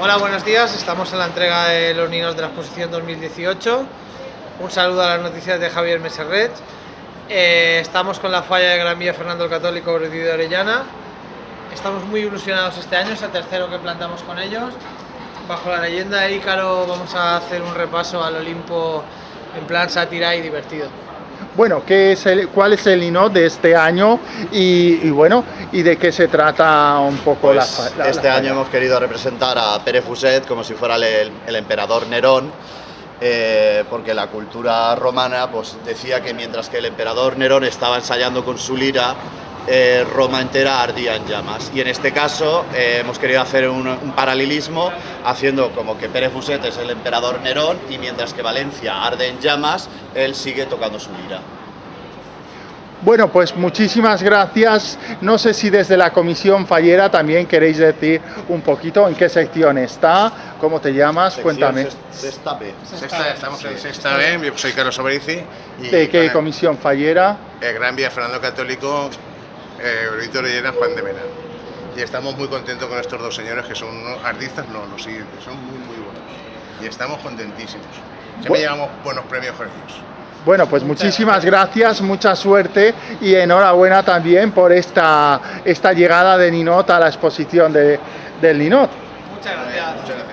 Hola, buenos días. Estamos en la entrega de los ninos de la exposición 2018. Un saludo a las noticias de Javier Meserret. Eh, estamos con la falla de Gran Vía Fernando el Católico de Orellana. Estamos muy ilusionados este año, es el tercero que plantamos con ellos. Bajo la leyenda de Ícaro vamos a hacer un repaso al Olimpo en plan sátira y divertido. Bueno, ¿qué es el, ¿cuál es el INO de este año y, y, bueno, y de qué se trata un poco pues la, la, Este la año hemos querido representar a Pere Fuset como si fuera el, el emperador Nerón, eh, porque la cultura romana pues, decía que mientras que el emperador Nerón estaba ensayando con su lira, eh, Roma entera ardía en llamas. Y en este caso eh, hemos querido hacer un, un, paralelismo haciendo como que Pere Fuset es el emperador Nerón y mientras que Valencia arde en llamas, él sigue tocando su lira. Bueno, pues muchísimas gracias. No sé si desde la Comisión Fallera también queréis decir un poquito en qué sección está, cómo te llamas, Sección cuéntame. Sexta B. Sexta, estamos en sexta B, yo soy Carlos Oberici. y ¿De qué Comisión Fallera? El Gran Vía Fernando Católico, eh, Víctor Llena, Juan de Mena. Y estamos muy contentos con estos dos señores que son unos artistas, no, los siguientes, son muy, muy buenos. Y estamos contentísimos. Siempre Bu- llevamos buenos premios con ellos. Bueno, pues muchísimas gracias, mucha suerte y enhorabuena también por esta, esta llegada de Ninot a la exposición de, del Ninot. Muchas gracias. Muchas gracias.